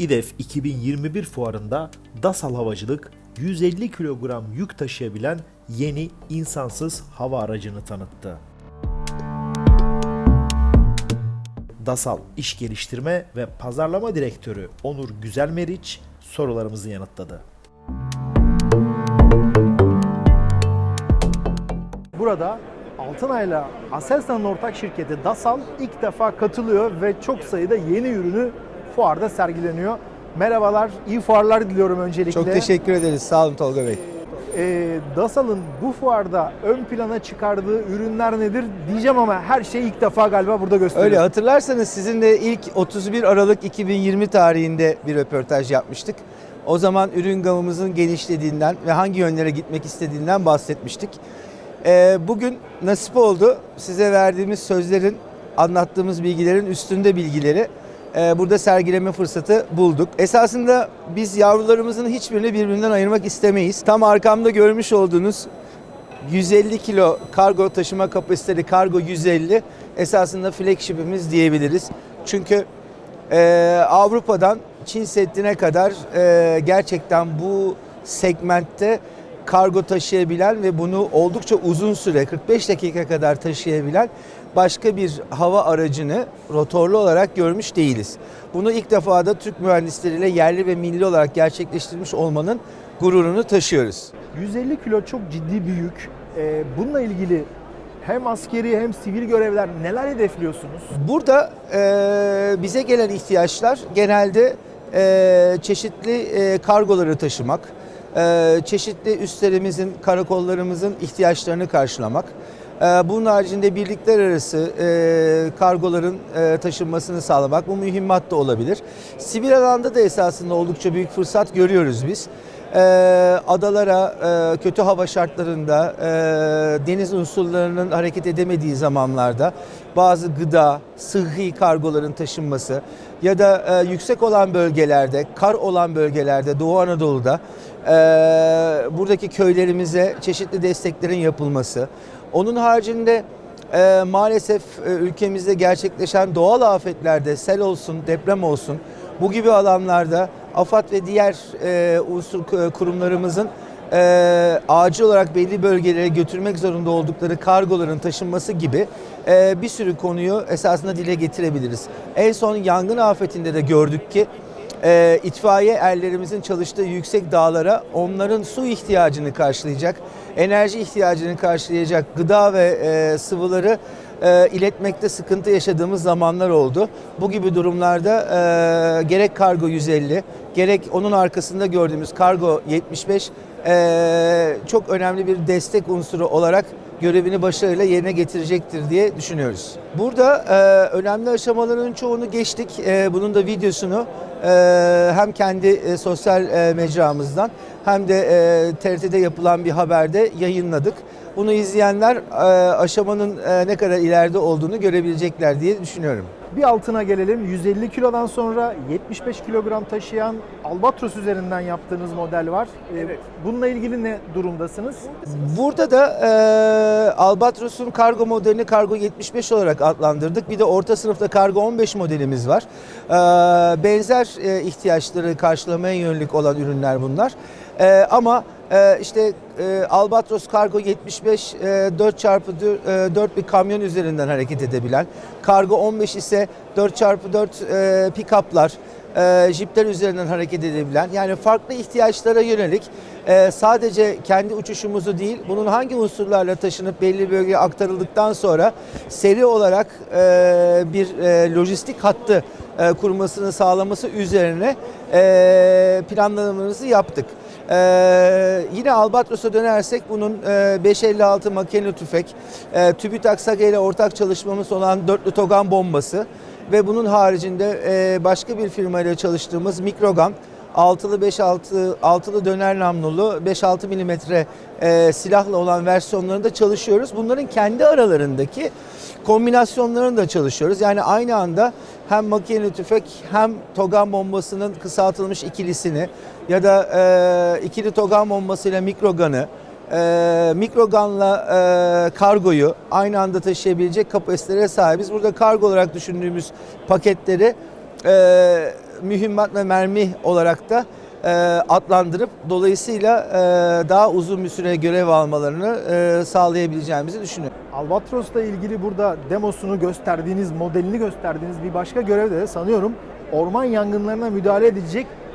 İDEF 2021 fuarında DASAL Havacılık 150 kilogram yük taşıyabilen yeni insansız hava aracını tanıttı. DASAL İş Geliştirme ve Pazarlama Direktörü Onur Güzelmeriç sorularımızı yanıtladı. Burada Altınay'la Aselsan'ın ortak şirketi DASAL ilk defa katılıyor ve çok sayıda yeni ürünü fuarda sergileniyor. Merhabalar, iyi fuarlar diliyorum öncelikle. Çok teşekkür ederiz. Sağ olun Tolga Bey. Ee, DASAL'ın bu fuarda ön plana çıkardığı ürünler nedir diyeceğim ama her şeyi ilk defa galiba burada gösteriyor. Öyle hatırlarsanız sizinle ilk 31 Aralık 2020 tarihinde bir röportaj yapmıştık. O zaman ürün gamımızın genişlediğinden ve hangi yönlere gitmek istediğinden bahsetmiştik. Ee, bugün nasip oldu size verdiğimiz sözlerin, anlattığımız bilgilerin üstünde bilgileri e, burada sergileme fırsatı bulduk. Esasında biz yavrularımızın hiçbirini birbirinden ayırmak istemeyiz. Tam arkamda görmüş olduğunuz 150 kilo kargo taşıma kapasiteli kargo 150 esasında flagship'imiz diyebiliriz. Çünkü e, Avrupa'dan Çin Seddi'ne kadar e, gerçekten bu segmentte kargo taşıyabilen ve bunu oldukça uzun süre 45 dakika kadar taşıyabilen başka bir hava aracını rotorlu olarak görmüş değiliz. Bunu ilk defa da Türk mühendisleriyle yerli ve milli olarak gerçekleştirmiş olmanın gururunu taşıyoruz. 150 kilo çok ciddi bir yük. Ee, bununla ilgili hem askeri hem sivil görevler neler hedefliyorsunuz? Burada e, bize gelen ihtiyaçlar genelde e, çeşitli e, kargoları taşımak, e, çeşitli üslerimizin, karakollarımızın ihtiyaçlarını karşılamak. E, bunun haricinde birlikler arası e, kargoların e, taşınmasını sağlamak, bu mühimmat da olabilir. Sivil alanda da esasında oldukça büyük fırsat görüyoruz biz. E, adalara e, kötü hava şartlarında deniz unsurlarının hareket edemediği zamanlarda bazı gıda, sıhhi kargoların taşınması ya da yüksek olan bölgelerde, kar olan bölgelerde Doğu Anadolu'da buradaki köylerimize çeşitli desteklerin yapılması. Onun haricinde e, maalesef e, ülkemizde gerçekleşen doğal afetlerde sel olsun, deprem olsun bu gibi alanlarda AFAD ve diğer e, unsur e, kurumlarımızın e, acil olarak belli bölgelere götürmek zorunda oldukları kargoların taşınması gibi e, bir sürü konuyu esasında dile getirebiliriz. En son yangın afetinde de gördük ki e, itfaiye erlerimizin çalıştığı yüksek dağlara onların su ihtiyacını karşılayacak, enerji ihtiyacını karşılayacak gıda ve e, sıvıları e, iletmekte sıkıntı yaşadığımız zamanlar oldu. Bu gibi durumlarda e, gerek kargo 150, gerek onun arkasında gördüğümüz kargo 75 e, çok önemli bir destek unsuru olarak görevini başarıyla yerine getirecektir diye düşünüyoruz. Burada e, önemli aşamaların çoğunu geçtik. E, bunun da videosunu e, hem kendi e, sosyal e, mecramızdan hem de e, TRT'de yapılan bir haberde yayınladık. Bunu izleyenler e, aşamanın e, ne kadar ileride olduğunu görebilecekler diye düşünüyorum. Bir altına gelelim. 150 kilodan sonra 75 kilogram taşıyan Albatros üzerinden yaptığınız model var. Ee, Bununla ilgili ne durumdasınız? Burada da e, Albatros'un kargo modelini kargo 75 olarak adlandırdık. Bir de orta sınıfta kargo 15 modelimiz var. E, benzer e, ihtiyaçları karşılamaya yönelik olan ürünler bunlar. E, ama e, işte e, Albatros Kargo 75 e, 4x4 bir kamyon üzerinden hareket edebilen, Kargo 15 ise 4x4 e, pick-up'lar, e, jipler üzerinden hareket edebilen yani farklı ihtiyaçlara yönelik e, sadece kendi uçuşumuzu değil bunun hangi unsurlarla taşınıp belli bölgeye aktarıldıktan sonra seri olarak e, bir e, lojistik hattı e, kurmasını sağlaması üzerine e, planlamamızı yaptık. Ee, yine Albatros'a dönersek bunun e, 556 makineli tüfek, e, TÜBİTAK SAGE ile ortak çalışmamız olan dörtlü togan bombası ve bunun haricinde e, başka bir firmayla çalıştığımız Mikrogan, altılı 5-6 altılı döner namlulu 5-6 milimetre e, silahla olan versiyonlarında çalışıyoruz. Bunların kendi aralarındaki kombinasyonlarını da çalışıyoruz. Yani aynı anda hem makineli tüfek hem togan bombasının kısaltılmış ikilisini ya da e, ikili togan bombasıyla mikroganı e, mikroganla e, kargoyu aynı anda taşıyabilecek kapasitelere sahibiz. Burada kargo olarak düşündüğümüz paketleri e, mühimmat ve mermi olarak da e, adlandırıp dolayısıyla e, daha uzun bir süre görev almalarını e, sağlayabileceğimizi düşünüyorum. Albatros'la ilgili burada demosunu gösterdiğiniz, modelini gösterdiğiniz bir başka görevde de sanıyorum orman yangınlarına müdahale edilecek e,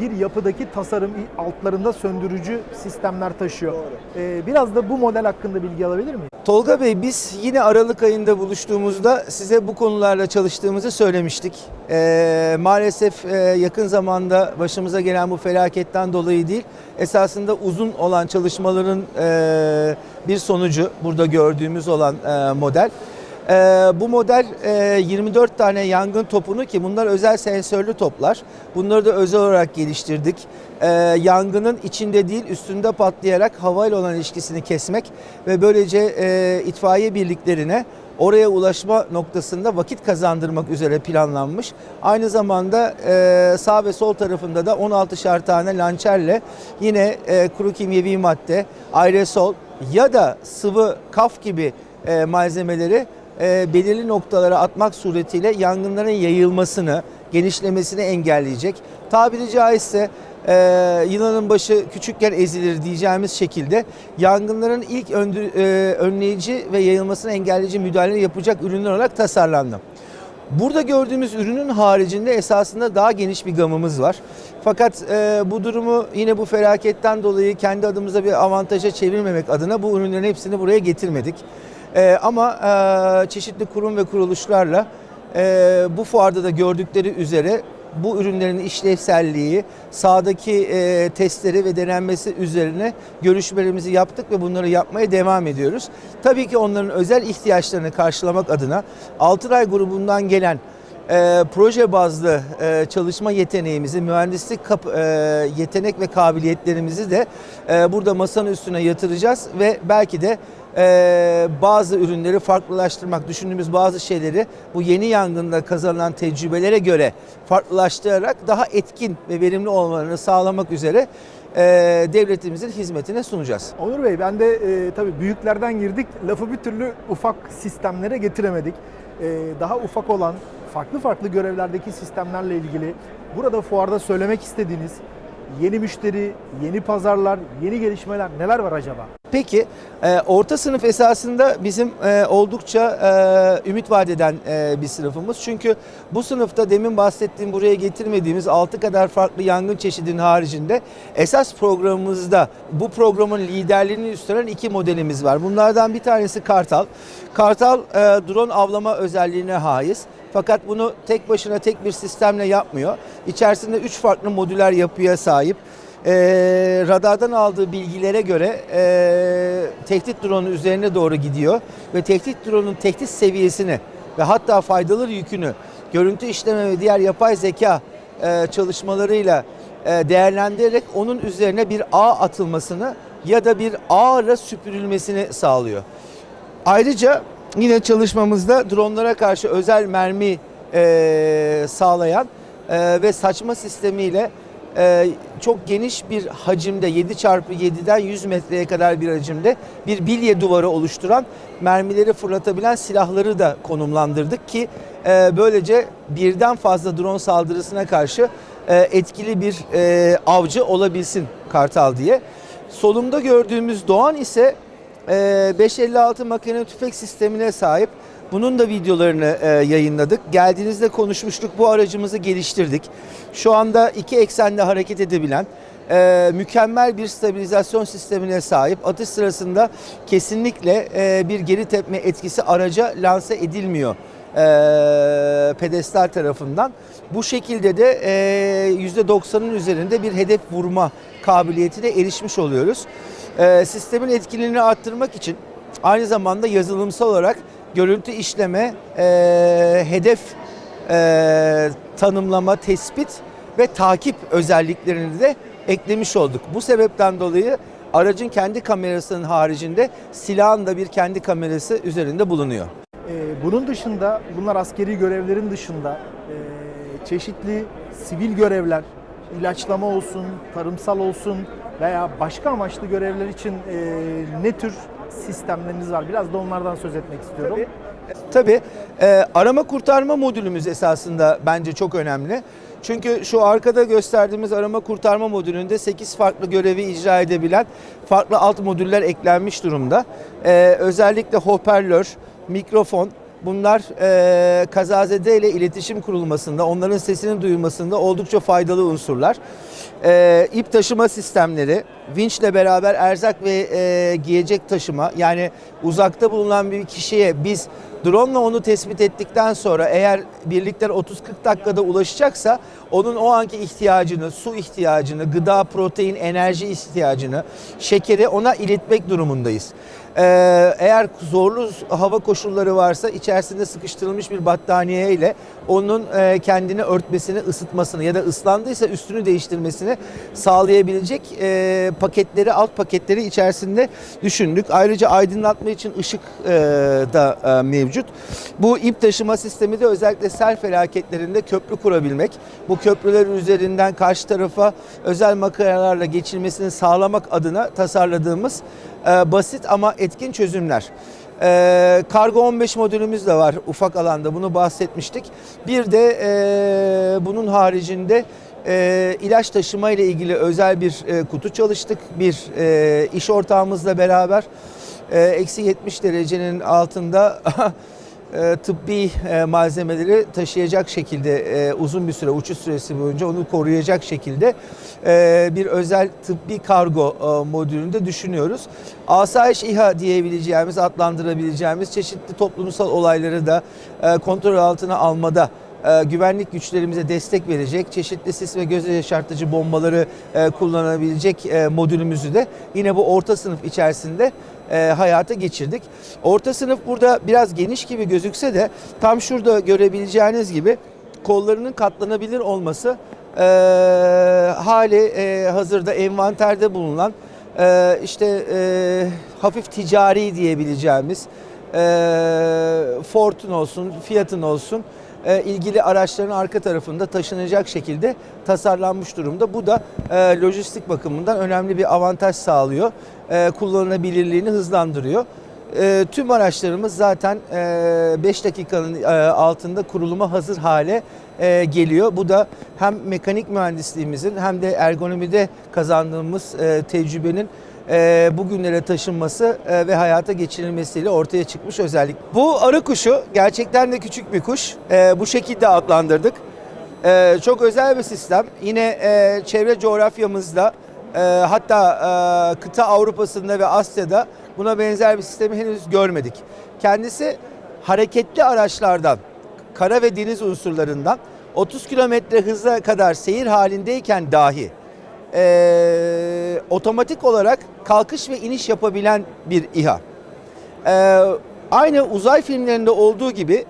bir yapıdaki tasarım altlarında söndürücü sistemler taşıyor. E, Biraz da bu model hakkında bilgi alabilir miyim? Tolga Bey biz yine Aralık ayında buluştuğumuzda size bu konularla çalıştığımızı söylemiştik. Ee, maalesef e, yakın zamanda başımıza gelen bu felaketten dolayı değil, esasında uzun olan çalışmaların e, bir sonucu burada gördüğümüz olan e, model. E, bu model e, 24 tane yangın topunu ki bunlar özel sensörlü toplar. Bunları da özel olarak geliştirdik. E, yangının içinde değil üstünde patlayarak havayla olan ilişkisini kesmek ve böylece e, itfaiye birliklerine oraya ulaşma noktasında vakit kazandırmak üzere planlanmış. Aynı zamanda e, sağ ve sol tarafında da 16'şer tane lançerle yine e, kuru kimyevi madde, aerosol ya da sıvı kaf gibi e, malzemeleri e, belirli noktalara atmak suretiyle yangınların yayılmasını, genişlemesini engelleyecek. Tabiri caizse e, yılanın başı küçükken ezilir diyeceğimiz şekilde yangınların ilk öndü- e, önleyici ve yayılmasını engelleyici müdahale yapacak ürünler olarak tasarlandı. Burada gördüğümüz ürünün haricinde esasında daha geniş bir gamımız var. Fakat e, bu durumu yine bu felaketten dolayı kendi adımıza bir avantaja çevirmemek adına bu ürünlerin hepsini buraya getirmedik. E, ama e, çeşitli kurum ve kuruluşlarla e, bu fuarda da gördükleri üzere bu ürünlerin işlevselliği, sahadaki e, testleri ve denenmesi üzerine görüşmelerimizi yaptık ve bunları yapmaya devam ediyoruz. Tabii ki onların özel ihtiyaçlarını karşılamak adına Altınay grubundan gelen e, proje bazlı e, çalışma yeteneğimizi, mühendislik kap- e, yetenek ve kabiliyetlerimizi de e, burada masanın üstüne yatıracağız ve belki de e, bazı ürünleri farklılaştırmak, düşündüğümüz bazı şeyleri bu yeni yangında kazanılan tecrübelere göre farklılaştırarak daha etkin ve verimli olmalarını sağlamak üzere e, devletimizin hizmetine sunacağız. Onur Bey ben de e, tabii büyüklerden girdik. Lafı bir türlü ufak sistemlere getiremedik. E, daha ufak olan farklı farklı görevlerdeki sistemlerle ilgili burada fuarda söylemek istediğiniz yeni müşteri, yeni pazarlar, yeni gelişmeler neler var acaba? Peki e, orta sınıf esasında bizim e, oldukça e, ümit vaat eden e, bir sınıfımız. Çünkü bu sınıfta demin bahsettiğim buraya getirmediğimiz 6 kadar farklı yangın çeşidinin haricinde esas programımızda bu programın liderliğini üstlenen iki modelimiz var. Bunlardan bir tanesi Kartal. Kartal e, drone avlama özelliğine haiz. Fakat bunu tek başına tek bir sistemle yapmıyor. İçerisinde üç farklı modüler yapıya sahip. Ee, radardan aldığı bilgilere göre e, tehdit drone'u üzerine doğru gidiyor ve tehdit drone'un tehdit seviyesini ve hatta faydalı yükünü görüntü işleme ve diğer yapay zeka e, çalışmalarıyla e, değerlendirerek onun üzerine bir ağ atılmasını ya da bir ağla süpürülmesini sağlıyor. Ayrıca yine çalışmamızda dronlara karşı özel mermi e, sağlayan e, ve saçma sistemiyle e, çok geniş bir hacimde 7 çarpı 7'den 100 metreye kadar bir hacimde bir bilye duvarı oluşturan mermileri fırlatabilen silahları da konumlandırdık ki e, böylece birden fazla drone saldırısına karşı e, etkili bir e, avcı olabilsin Kartal diye. Solumda gördüğümüz Doğan ise 556 makine tüfek sistemine sahip. Bunun da videolarını e, yayınladık. Geldiğinizde konuşmuştuk. Bu aracımızı geliştirdik. Şu anda iki eksende hareket edebilen e, mükemmel bir stabilizasyon sistemine sahip. Atış sırasında kesinlikle e, bir geri tepme etkisi araca lanse edilmiyor pedestal tarafından. Bu şekilde de e, %90'ın üzerinde bir hedef vurma kabiliyetine erişmiş oluyoruz. E, sistemin etkinliğini arttırmak için aynı zamanda yazılımsal olarak görüntü işleme, e, hedef e, tanımlama, tespit ve takip özelliklerini de eklemiş olduk. Bu sebepten dolayı aracın kendi kamerasının haricinde silahın da bir kendi kamerası üzerinde bulunuyor. Ee, bunun dışında, bunlar askeri görevlerin dışında e, çeşitli sivil görevler, ilaçlama olsun, tarımsal olsun veya başka amaçlı görevler için e, ne tür sistemleriniz var? Biraz da onlardan söz etmek istiyorum. Tabii e, arama kurtarma modülümüz esasında bence çok önemli. Çünkü şu arkada gösterdiğimiz arama kurtarma modülünde 8 farklı görevi icra edebilen farklı alt modüller eklenmiş durumda. Ee, özellikle hoparlör, mikrofon, Bunlar e, kazazede ile iletişim kurulmasında, onların sesinin duyulmasında oldukça faydalı unsurlar. E, ip taşıma sistemleri, vinçle beraber erzak ve e, giyecek taşıma, yani uzakta bulunan bir kişiye biz drone ile onu tespit ettikten sonra eğer birlikler 30-40 dakikada ulaşacaksa onun o anki ihtiyacını, su ihtiyacını, gıda, protein, enerji ihtiyacını, şekeri ona iletmek durumundayız. Ee, eğer zorlu hava koşulları varsa içerisinde sıkıştırılmış bir battaniye ile onun e, kendini örtmesini, ısıtmasını ya da ıslandıysa üstünü değiştirmesini sağlayabilecek e, paketleri, alt paketleri içerisinde düşündük. Ayrıca aydınlatma için ışık e, da mevcut. Bu ip taşıma sistemi de özellikle sel felaketlerinde köprü kurabilmek, bu köprüler üzerinden karşı tarafa özel makaralarla geçilmesini sağlamak adına tasarladığımız basit ama etkin çözümler. E, Kargo 15 modülümüz de var ufak alanda bunu bahsetmiştik. Bir de e, bunun haricinde e, ilaç taşıma ile ilgili özel bir e, kutu çalıştık. Bir iş ortağımızla beraber eksi 70 derecenin altında tıbbi e, malzemeleri taşıyacak şekilde e, uzun bir süre uçuş süresi boyunca onu koruyacak şekilde e, bir özel tıbbi kargo e, modülünde düşünüyoruz. Asayiş İHA diyebileceğimiz, adlandırabileceğimiz çeşitli toplumsal olayları da e, kontrol altına almada e, güvenlik güçlerimize destek verecek, çeşitli sis ve göz yaşartıcı bombaları e, kullanabilecek e, modülümüzü de yine bu orta sınıf içerisinde e, hayata geçirdik. Orta sınıf burada biraz geniş gibi gözükse de tam şurada görebileceğiniz gibi kollarının katlanabilir olması e, hali e, hazırda envanterde bulunan e, işte e, hafif ticari diyebileceğimiz e, Ford'un olsun, Fiat'ın olsun ilgili araçların arka tarafında taşınacak şekilde tasarlanmış durumda. Bu da e, lojistik bakımından önemli bir avantaj sağlıyor. E, kullanılabilirliğini hızlandırıyor. E, tüm araçlarımız zaten 5 dakikanın e, altında kuruluma hazır hale e, geliyor. Bu da hem mekanik mühendisliğimizin hem de ergonomide kazandığımız e, tecrübenin e, bugünlere taşınması e, ve hayata geçirilmesiyle ortaya çıkmış özellik. Bu arı kuşu gerçekten de küçük bir kuş. E, bu şekilde adlandırdık. Çok özel bir sistem. Yine çevre coğrafyamızda hatta kıta Avrupa'sında ve Asya'da buna benzer bir sistemi henüz görmedik. Kendisi hareketli araçlardan, kara ve deniz unsurlarından 30 kilometre hıza kadar seyir halindeyken dahi e, otomatik olarak kalkış ve iniş yapabilen bir İHA. E, aynı uzay filmlerinde olduğu gibi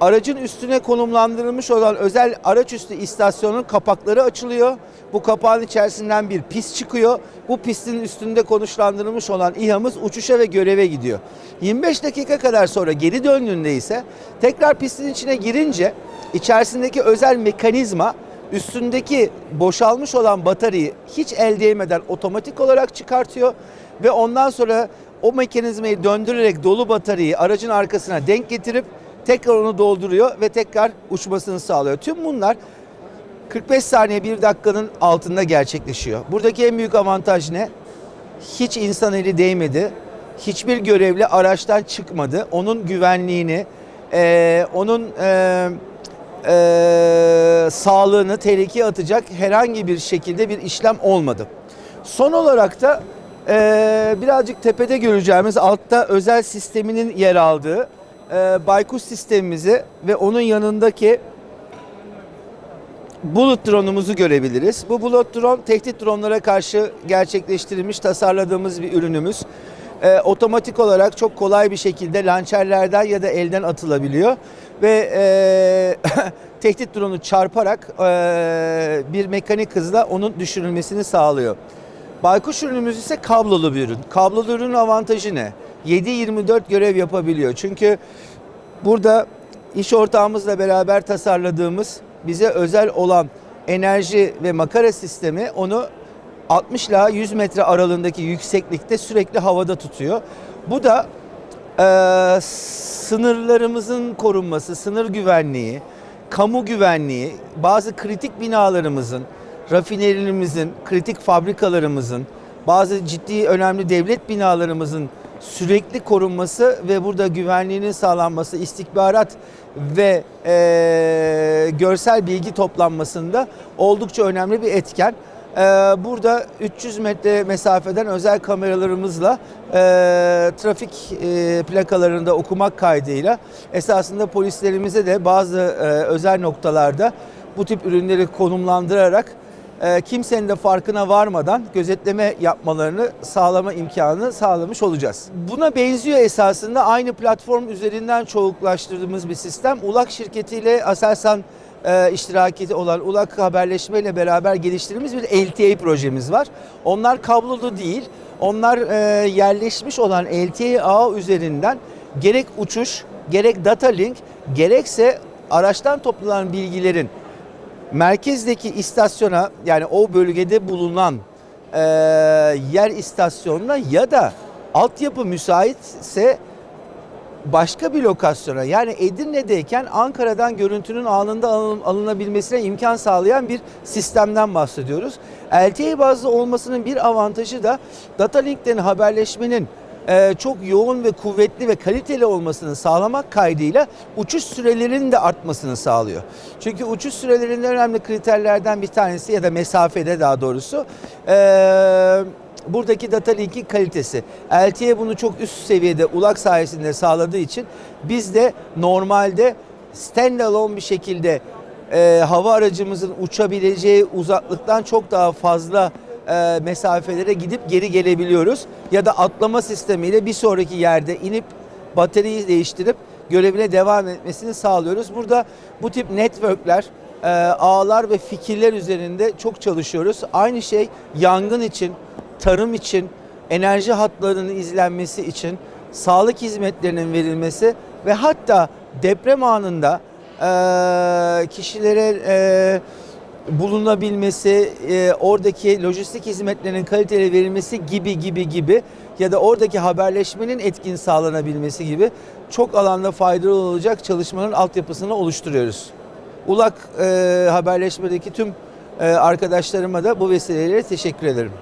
aracın üstüne konumlandırılmış olan özel araç üstü istasyonun kapakları açılıyor. Bu kapağın içerisinden bir pist çıkıyor. Bu pistin üstünde konuşlandırılmış olan İHA'mız uçuşa ve göreve gidiyor. 25 dakika kadar sonra geri döndüğünde ise tekrar pistin içine girince içerisindeki özel mekanizma üstündeki boşalmış olan bataryayı hiç el değmeden otomatik olarak çıkartıyor ve ondan sonra o mekanizmayı döndürerek dolu bataryayı aracın arkasına denk getirip tekrar onu dolduruyor ve tekrar uçmasını sağlıyor. Tüm bunlar 45 saniye bir dakikanın altında gerçekleşiyor. Buradaki en büyük avantaj ne? Hiç insan eli değmedi. Hiçbir görevli araçtan çıkmadı. Onun güvenliğini, eee, onun eee e, sağlığını tehlikeye atacak herhangi bir şekilde bir işlem olmadı. Son olarak da e, birazcık tepede göreceğimiz altta özel sisteminin yer aldığı e, Baykuş sistemimizi ve onun yanındaki Bullet drone'umuzu görebiliriz. Bu Bullet drone tehdit dronlara karşı gerçekleştirilmiş tasarladığımız bir ürünümüz. Ee, otomatik olarak çok kolay bir şekilde lançerlerden ya da elden atılabiliyor ve e, tehdit drone'u çarparak e, bir mekanik hızla onun düşürülmesini sağlıyor. Baykuş ürünümüz ise kablolu bir ürün. Kablolu ürünün avantajı ne? 7-24 görev yapabiliyor. Çünkü burada iş ortağımızla beraber tasarladığımız bize özel olan enerji ve makara sistemi onu 60 ila 100 metre aralığındaki yükseklikte sürekli havada tutuyor. Bu da e, sınırlarımızın korunması, sınır güvenliği, kamu güvenliği, bazı kritik binalarımızın, rafinerilerimizin, kritik fabrikalarımızın, bazı ciddi önemli devlet binalarımızın sürekli korunması ve burada güvenliğinin sağlanması, istihbarat ve eee, görsel bilgi toplanmasında oldukça önemli bir etken. Eee, burada 300 metre mesafeden özel kameralarımızla eee, trafik eee, plakalarında okumak kaydıyla esasında polislerimize de bazı özel noktalarda bu tip ürünleri konumlandırarak kimsenin de farkına varmadan gözetleme yapmalarını sağlama imkanı sağlamış olacağız. Buna benziyor esasında aynı platform üzerinden çoğuklaştırdığımız bir sistem. ULAK şirketiyle Aselsan e, iştiraki olan ULAK haberleşme ile beraber geliştirdiğimiz bir LTE projemiz var. Onlar kablolu değil, onlar e, yerleşmiş olan LTE ağ üzerinden gerek uçuş, gerek data link, gerekse araçtan toplanan bilgilerin merkezdeki istasyona yani o bölgede bulunan e, yer istasyonuna ya da altyapı müsaitse başka bir lokasyona yani Edirne'deyken Ankara'dan görüntünün anında alın- alınabilmesine imkan sağlayan bir sistemden bahsediyoruz. LTE bazlı olmasının bir avantajı da data linklerin haberleşmenin e, çok yoğun ve kuvvetli ve kaliteli olmasını sağlamak kaydıyla uçuş sürelerinin de artmasını sağlıyor. Çünkü uçuş sürelerinin önemli kriterlerden bir tanesi ya da mesafede daha doğrusu e, buradaki data linkin kalitesi. LTE bunu çok üst seviyede ulak sayesinde sağladığı için biz de normalde standalone bir şekilde e, hava aracımızın uçabileceği uzaklıktan çok daha fazla e, mesafelere gidip geri gelebiliyoruz. Ya da atlama sistemiyle bir sonraki yerde inip bataryayı değiştirip görevine devam etmesini sağlıyoruz. Burada bu tip networkler, e, ağlar ve fikirler üzerinde çok çalışıyoruz. Aynı şey yangın için, tarım için, enerji hatlarının izlenmesi için, sağlık hizmetlerinin verilmesi ve hatta deprem anında e, kişilere e, bulunabilmesi, e, oradaki lojistik hizmetlerin kaliteli verilmesi gibi gibi gibi ya da oradaki haberleşmenin etkin sağlanabilmesi gibi çok alanda faydalı olacak çalışmanın altyapısını oluşturuyoruz. Ulak e, haberleşmedeki tüm e, arkadaşlarıma da bu vesileyle teşekkür ederim.